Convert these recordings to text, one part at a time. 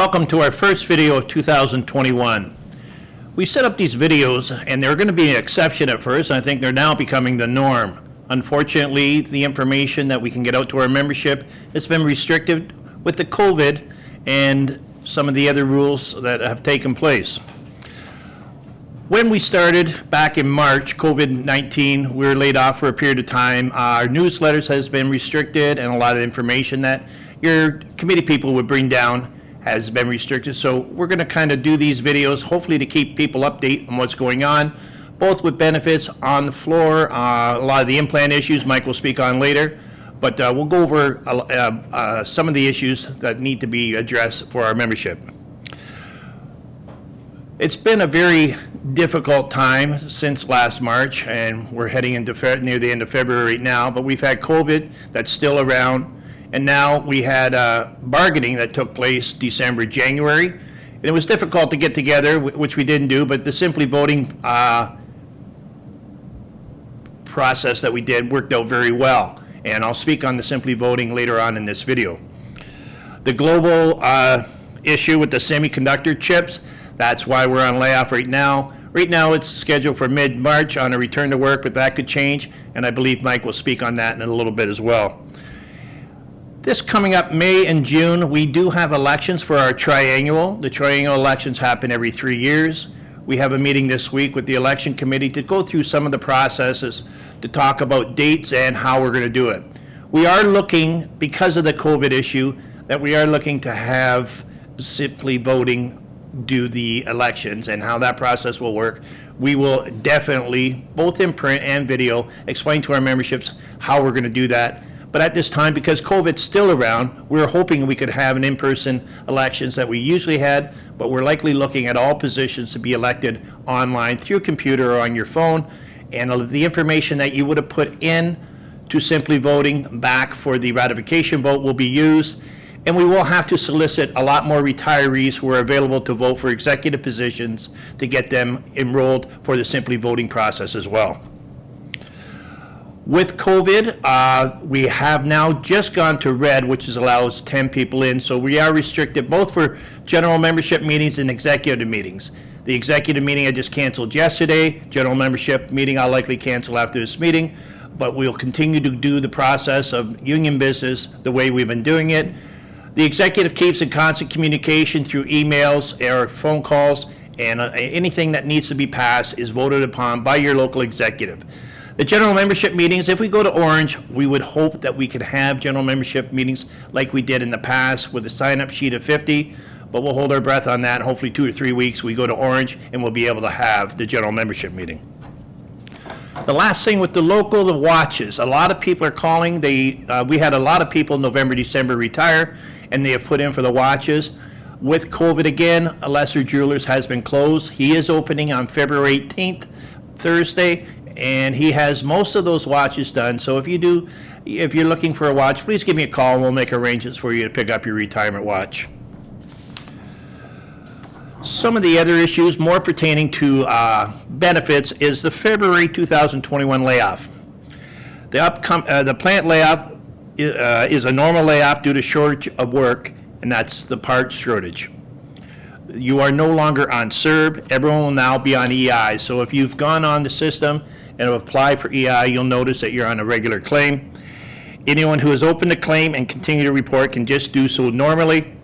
Welcome to our first video of 2021. We set up these videos and they're going to be an exception at first. I think they're now becoming the norm. Unfortunately, the information that we can get out to our membership has been restricted with the COVID and some of the other rules that have taken place. When we started back in March, COVID-19, we were laid off for a period of time. Our newsletters has been restricted and a lot of information that your committee people would bring down has been restricted. So we're going to kind of do these videos, hopefully to keep people update on what's going on, both with benefits on the floor, uh, a lot of the implant issues Mike will speak on later, but uh, we'll go over uh, uh, some of the issues that need to be addressed for our membership. It's been a very difficult time since last March, and we're heading into near the end of February now, but we've had COVID that's still around. And now we had uh, bargaining that took place December, January. And it was difficult to get together, which we didn't do, but the Simply Voting uh, process that we did worked out very well. And I'll speak on the Simply Voting later on in this video. The global uh, issue with the semiconductor chips, that's why we're on layoff right now. Right now, it's scheduled for mid-March on a return to work, but that could change, and I believe Mike will speak on that in a little bit as well. This coming up May and June, we do have elections for our triennial. The triennial elections happen every three years. We have a meeting this week with the election committee to go through some of the processes to talk about dates and how we're going to do it. We are looking, because of the COVID issue, that we are looking to have simply voting do the elections and how that process will work. We will definitely, both in print and video, explain to our memberships how we're going to do that. But at this time, because COVID's still around, we're hoping we could have an in-person elections that we usually had, but we're likely looking at all positions to be elected online through computer or on your phone. And the information that you would have put in to simply voting back for the ratification vote will be used. And we will have to solicit a lot more retirees who are available to vote for executive positions to get them enrolled for the simply voting process as well. With COVID, uh, we have now just gone to red, which is allows 10 people in. So we are restricted both for general membership meetings and executive meetings. The executive meeting I just canceled yesterday. General membership meeting I'll likely cancel after this meeting. But we'll continue to do the process of union business the way we've been doing it. The executive keeps in constant communication through emails or phone calls, and uh, anything that needs to be passed is voted upon by your local executive. The general membership meetings, if we go to Orange, we would hope that we could have general membership meetings like we did in the past with a sign-up sheet of 50, but we'll hold our breath on that. Hopefully, two or three weeks, we go to Orange, and we'll be able to have the general membership meeting. The last thing with the local, the watches. A lot of people are calling. They, uh, we had a lot of people in November, December retire, and they have put in for the watches. With COVID again, a Lesser Jewelers has been closed. He is opening on February 18th, Thursday, and he has most of those watches done. So if you do, if you're looking for a watch, please give me a call and we'll make arrangements for you to pick up your retirement watch. Some of the other issues more pertaining to uh, benefits is the February 2021 layoff. The upcom, uh, the plant layoff uh, is a normal layoff due to shortage of work, and that's the part shortage. You are no longer on CERB, everyone will now be on EI. So if you've gone on the system and have applied for EI, you'll notice that you're on a regular claim. Anyone who has opened a claim and continue to report can just do so normally.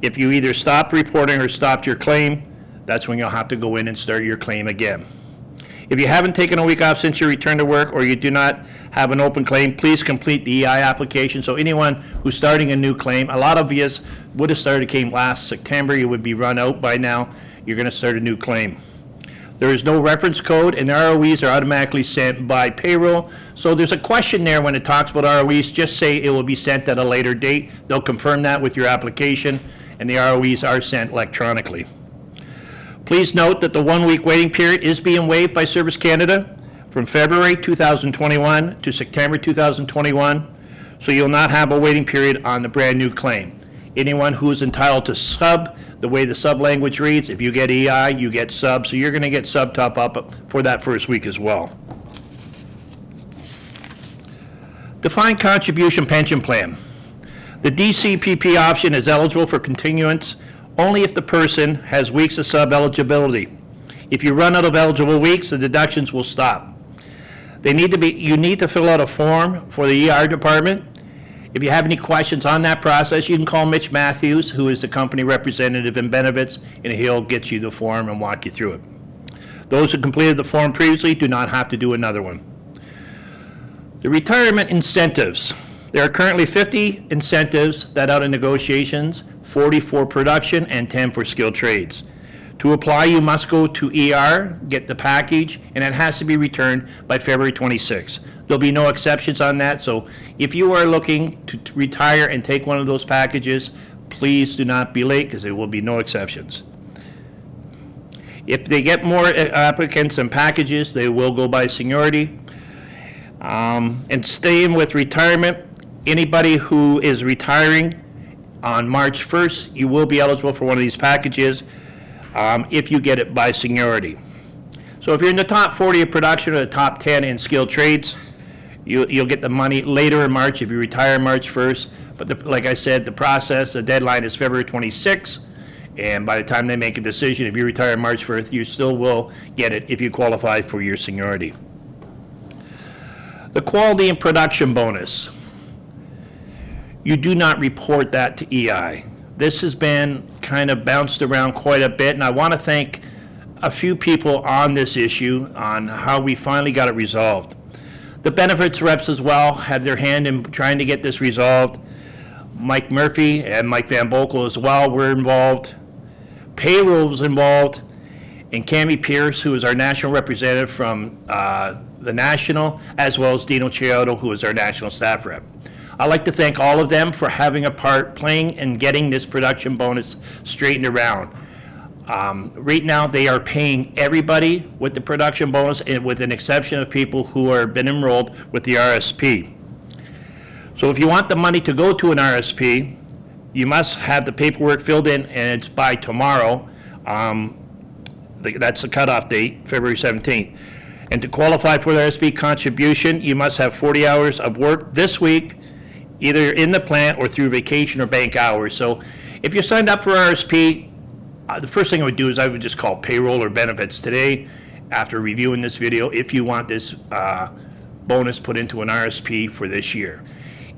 If you either stopped reporting or stopped your claim, that's when you'll have to go in and start your claim again. If you haven't taken a week off since your return to work or you do not have an open claim, please complete the EI application. So anyone who's starting a new claim, a lot of you would have started a claim last September, you would be run out by now, you're going to start a new claim. There is no reference code, and the ROEs are automatically sent by payroll. So there's a question there when it talks about ROEs, just say it will be sent at a later date. They'll confirm that with your application, and the ROEs are sent electronically. Please note that the one-week waiting period is being waived by Service Canada from February 2021 to September 2021, so you'll not have a waiting period on the brand-new claim. Anyone who is entitled to sub, the way the sub language reads, if you get EI, you get sub, so you're going to get sub top up for that first week as well. Defined contribution pension plan. The DCPP option is eligible for continuance only if the person has weeks of sub-eligibility. If you run out of eligible weeks, the deductions will stop. They need to be, you need to fill out a form for the ER department. If you have any questions on that process, you can call Mitch Matthews, who is the company representative in benefits, and he'll get you the form and walk you through it. Those who completed the form previously do not have to do another one. The retirement incentives. There are currently 50 incentives that out in negotiations, 40 for production and 10 for skilled trades. To apply, you must go to ER, get the package, and it has to be returned by February 26. There'll be no exceptions on that, so if you are looking to to retire and take one of those packages, please do not be late, because there will be no exceptions. If they get more uh, applicants and packages, they will go by seniority. Um, And staying with retirement, anybody who is retiring on March 1st, you will be eligible for one of these packages um, if you get it by seniority. So if you're in the top 40 of production or the top 10 in skilled trades, you- you'll get the money later in March if you retire March 1st. But the- like I said, the process, the deadline is February 26th, and by the time they make a decision, if you retire March 1st, you still will get it if you qualify for your seniority. The quality and production bonus. You do not report that to EI. This has been kind of bounced around quite a bit, and I want to thank a few people on this issue on how we finally got it resolved. The benefits reps as well had their hand in trying to get this resolved. Mike Murphy and Mike Van Boekel as well were involved. Payroll was involved, and Cami Pierce, who is our national representative from uh, the national, as well as Dino Chiodo, who is our national staff rep. I'd like to thank all of them for having a part playing and getting this production bonus straightened around. Um, Right now, they are paying everybody with the production bonus, and with an exception of people who are been enrolled with the RSP. So if you want the money to go to an RSP, you must have the paperwork filled in, and it's by tomorrow. Um, the- That's the cutoff date, February 17th. And to qualify for the RSP contribution, you must have 40 hours of work this week, either in the plant or through vacation or bank hours. So if you signed up for RSP, uh, the first thing I would do is I would just call payroll or benefits today, after reviewing this video, if you want this uh, bonus put into an RSP for this year.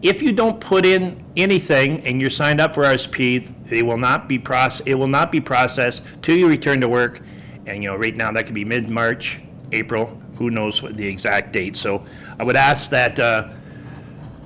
If you don't put in anything and you're signed up for RSP, they will not be process, it will not be processed till you return to work. And, you know, right now, that could be mid-March, April, who knows what the exact date. So I would ask that uh,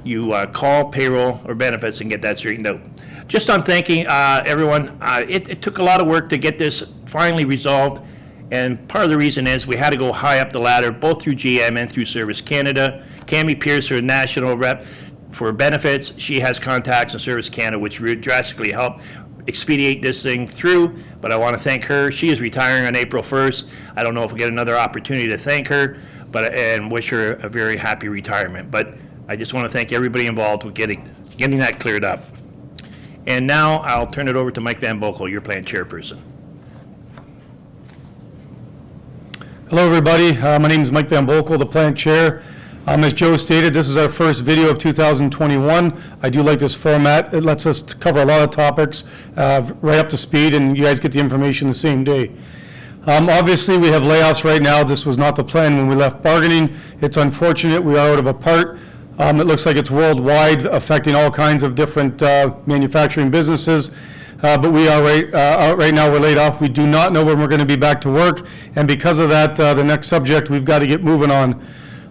you uh, call payroll or benefits and get that straightened out. Just on thanking uh, everyone, uh, it it took a lot of work to get this finally resolved, and part of the reason is we had to go high up the ladder, both through GM and through Service Canada. Cami Pierce, our national rep for benefits, she has contacts in Service Canada, which drastically helped expedite this thing through, but I want to thank her. She is retiring on April 1st. I don't know if we'll get another opportunity to thank her, but, and wish her a very happy retirement. But I just want to thank everybody involved with getting, getting that cleared up. And now I'll turn it over to Mike Van Boekel, your plan chairperson. Hello, everybody. Uh, My name is Mike Van Boekel, the plant chair. Um, As Joe stated, this is our first video of 2021. I do like this format. It lets us cover a lot of topics uh, right up to speed, and you guys get the information the same day. Um, Obviously, we have layoffs right now. This was not the plan when we left bargaining. It's unfortunate. We are out of a part. Um, It looks like it's worldwide, affecting all kinds of different uh, manufacturing businesses. Uh, But we are right, uh, right now, we're laid off. We do not know when we're going to be back to work. And because of that, uh, the next subject, we've got to get moving on.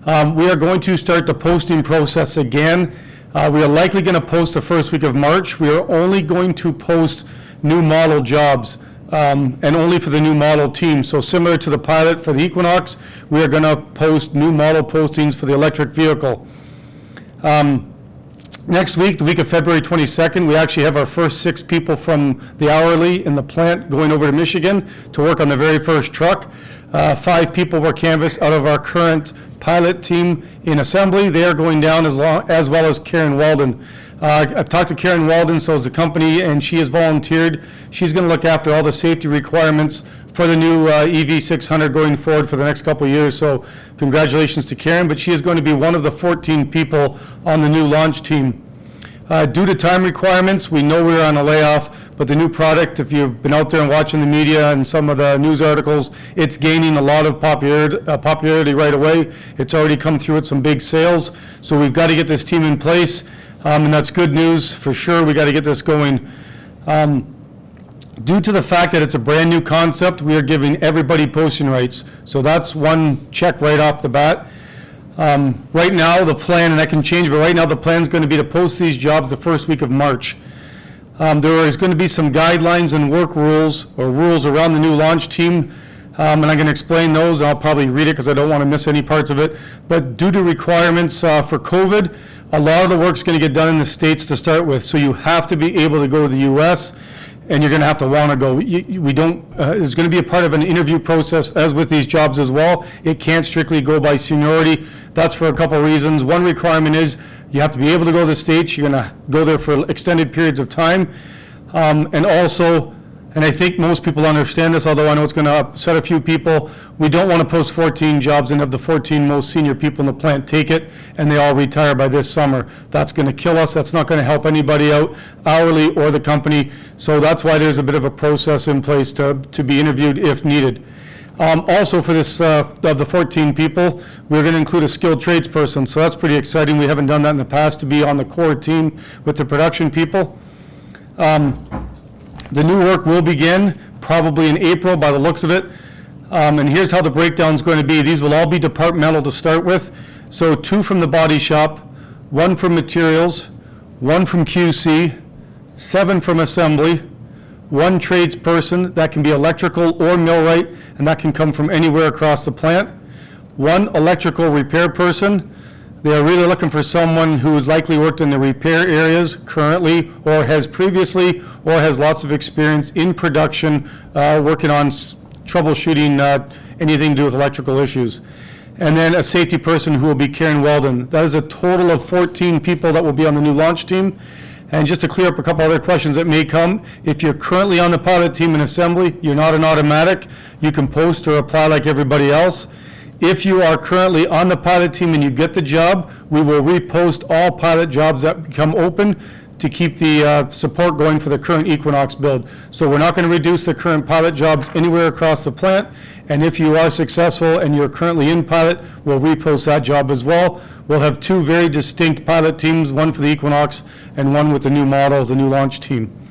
Um, We are going to start the posting process again. Uh, We are likely going to post the first week of March. We are only going to post new model jobs um, and only for the new model team. So similar to the pilot for the Equinox, we are going to post new model postings for the electric vehicle. Next week, the week of February 22nd, we actually have our first six people from the hourly in the plant going over to Michigan to work on the very first truck. Uh, Five people were canvassed out of our current pilot team in assembly. They are going down as long, as well as Karen Walden. Uh, I've talked to Karen Walden, so is the company, and she has volunteered. She's going to look after all the safety requirements for the new uh, EV600 going forward for the next couple years. So congratulations to Karen, but she is going to be one of the 14 people on the new launch team. Uh, Due to time requirements, we know we're on a layoff, but the new product, if you've been out there and watching the media and some of the news articles, it's gaining a lot of popularity uh, popularity right away. It's already come through with some big sales, so we've got to get this team in place, um, and that's good news for sure. We got to get this going. Due to the fact that it's a brand-new concept, we are giving everybody posting rights. So that's one check right off the bat. Um, Right now, the plan, and that can change, but right now, the plan is going to be to post these jobs the first week of March. Um, There is going to be some guidelines and work rules, or rules around the new launch team, um, and I'm going to explain those. I'll probably read it because I don't want to miss any parts of it. But due to requirements uh, for COVID, a lot of the work's going to get done in the States to start with, so you have to be able to go to the US, and you're going to have to want to go. You- you- We don't, uh, it's going to be a part of an interview process, as with these jobs as well. It can't strictly go by seniority. That's for a couple of reasons. One requirement is you have to be able to go to the States. You're going to go there for extended periods of time. Um, And also, and I think most people understand this, although I know it's going to upset a few people, we don't want to post 14 jobs and have the 14 most senior people in the plant take it, and they all retire by this summer. That's going to kill us, that's not going to help anybody out hourly or the company, so that's why there's a bit of a process in place to, to be interviewed if needed. Um, Also, for this, uh, of the 14 people, we're going to include a skilled tradesperson, so that's pretty exciting. We haven't done that in the past, to be on the core team with the production people. The new work will begin probably in April by the looks of it. Um, And here's how the breakdown is going to be. These will all be departmental to start with. So two from the body shop, one from materials, one from QC, seven from assembly, one tradesperson, that can be electrical or millwright, and that can come from anywhere across the plant, one electrical repair person, they are really looking for someone who has likely worked in the repair areas currently, or has previously, or has lots of experience in production, uh, working on troubleshooting uh, anything to do with electrical issues. And then a safety person who will be Karen Weldon. That is a total of 14 people that will be on the new launch team. And just to clear up a couple other questions that may come, if you're currently on the pilot team in assembly, you're not an automatic. You can post or apply like everybody else. If you are currently on the pilot team and you get the job, we will repost all pilot jobs that become open to keep the uh, support going for the current Equinox build. So we're not going to reduce the current pilot jobs anywhere across the plant, and if you are successful and you're currently in pilot, we'll repost that job as well. We'll have two very distinct pilot teams, one for the Equinox and one with the new model, the new launch team.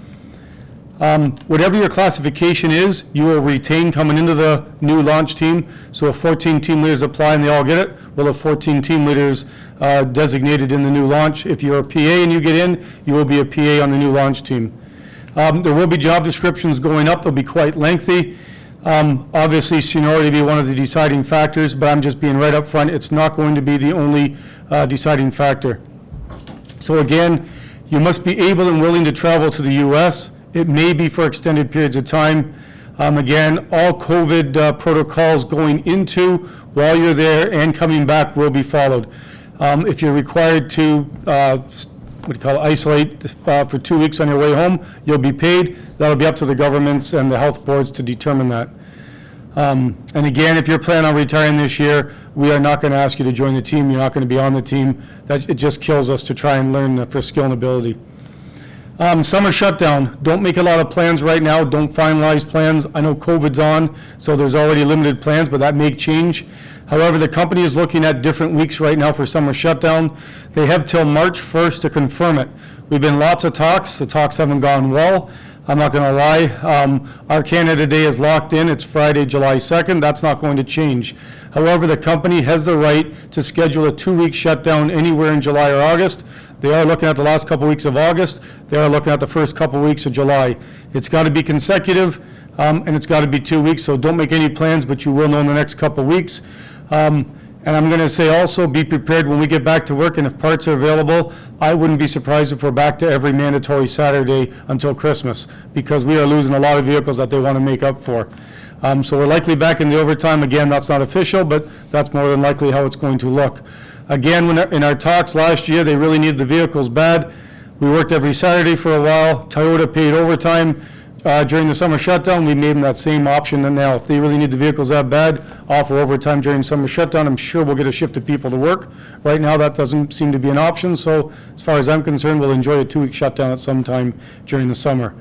Um, Whatever your classification is, you will retain coming into the new launch team. So if 14 team leaders apply and they all get it, we'll have 14 team leaders uh, designated in the new launch. If you're a PA and you get in, you will be a PA on the new launch team. Um, There will be job descriptions going up, they'll be quite lengthy. Um, Obviously, seniority will be one of the deciding factors, but I'm just being right up front. it's not going to be the only uh, deciding factor. So again, you must be able and willing to travel to the U.S. It may be for extended periods of time. Um, Again, all COVID uh, protocols going into, while you're there and coming back will be followed. Um, If you're required to, uh, what do you call it, isolate uh, for two weeks on your way home, you'll be paid. That'll be up to the governments and the health boards to determine that. Um, And again, if you're planning on retiring this year, we are not going to ask you to join the team, you're not going to be on the team. That, it just kills us to try and learn for skill and ability. Um, Summer shutdown, don't make a lot of plans right now, don't finalize plans. I know COVID's on, so there's already limited plans, but that may change. However, the company is looking at different weeks right now for summer shutdown. They have till March 1st to confirm it. We've been lots of talks, the talks haven't gone well. I'm not going to lie. Um, Our Canada Day is locked in. It's Friday, July 2nd. That's not going to change. However, the company has the right to schedule a two-week shutdown anywhere in July or August. They are looking at the last couple weeks of August. They are looking at the first couple weeks of July. It's got to be consecutive, um, and it's got to be two weeks, so don't make any plans, but you will know in the next couple weeks. Um, And I'm going to say also, be prepared when we get back to work, and if parts are available, I wouldn't be surprised if we're back to every mandatory Saturday until Christmas, because we are losing a lot of vehicles that they want to make up for. Um, So we're likely back in the overtime. Again, that's not official, but that's more than likely how it's going to look. Again, in our talks last year, they really needed the vehicles bad. We worked every Saturday for a while. Toyota paid overtime. uh, during the summer shutdown, we made them that same option, and now if they really need the vehicles that bad, offer overtime during summer shutdown, I'm sure we'll get a shift of people to work. Right now, that doesn't seem to be an option, so as far as I'm concerned, we'll enjoy a two-week shutdown at some time during the summer.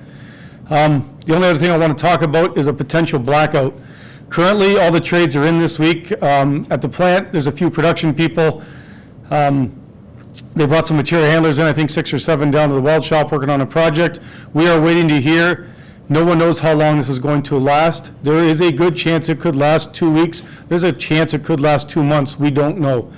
Um, The only other thing I want to talk about is a potential blackout. Currently, all the trades are in this week. Um, At the plant, there's a few production people. Um, They brought some material handlers in, I think six or seven down to the weld shop working on a project. We are waiting to hear. No one knows how long this is going to last. There is a good chance it could last two weeks. There's a chance it could last two months. We don't know.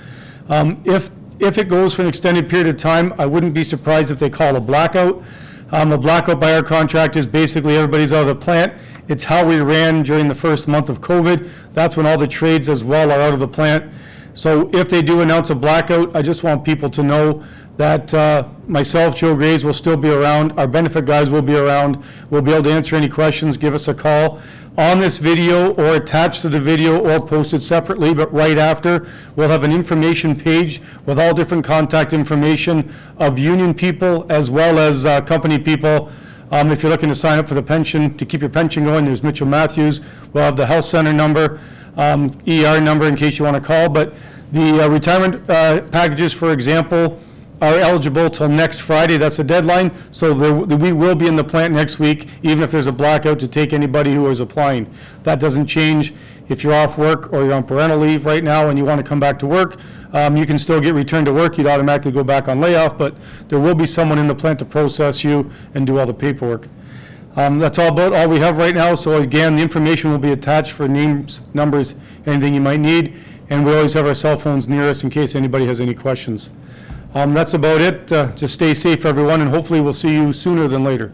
Um, If, if it goes for an extended period of time, I wouldn't be surprised if they call a blackout. Um, A blackout by our contract is basically everybody's out of the plant. It's how we ran during the first month of COVID. That's when all the trades as well are out of the plant. So if they do announce a blackout, I just want people to know that uh, myself, Joe Graves, will still be around, our benefit guys will be around, we'll be able to answer any questions, give us a call. On this video, or attached to the video, or posted separately, but right after, we'll have an information page with all different contact information of union people as well as uh, company people. Um, If you're looking to sign up for the pension, to keep your pension going, there's Mitchell Matthews. We'll have the health center number, um, ER number in case you want to call. But the uh, retirement uh, packages, for example, are eligible till next Friday. That's the deadline. So there- we will be in the plant next week, even if there's a blackout, to take anybody who is applying. That doesn't change. If you're off work or you're on parental leave right now and you want to come back to work, um, you can still get returned to work. You'd automatically go back on layoff, but there will be someone in the plant to process you and do all the paperwork. Um, That's all about, all we have right now, so again, the information will be attached for names, numbers, anything you might need, and we always have our cell phones near us in case anybody has any questions. Um, That's about it. Uh, Just stay safe, everyone, and hopefully we'll see you sooner than later.